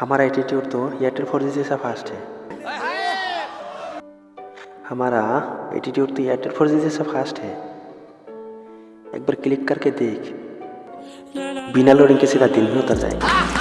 हमारा एटीट्यूड तो Airtel four G जैसा फास्ट है। हमारा एटीट्यूड तो एयरटेल फोर जी जैसा फास्ट है। एक बार क्लिक करके देख। बिना लोडिंग के सीधा दिन में उतर जाएगा।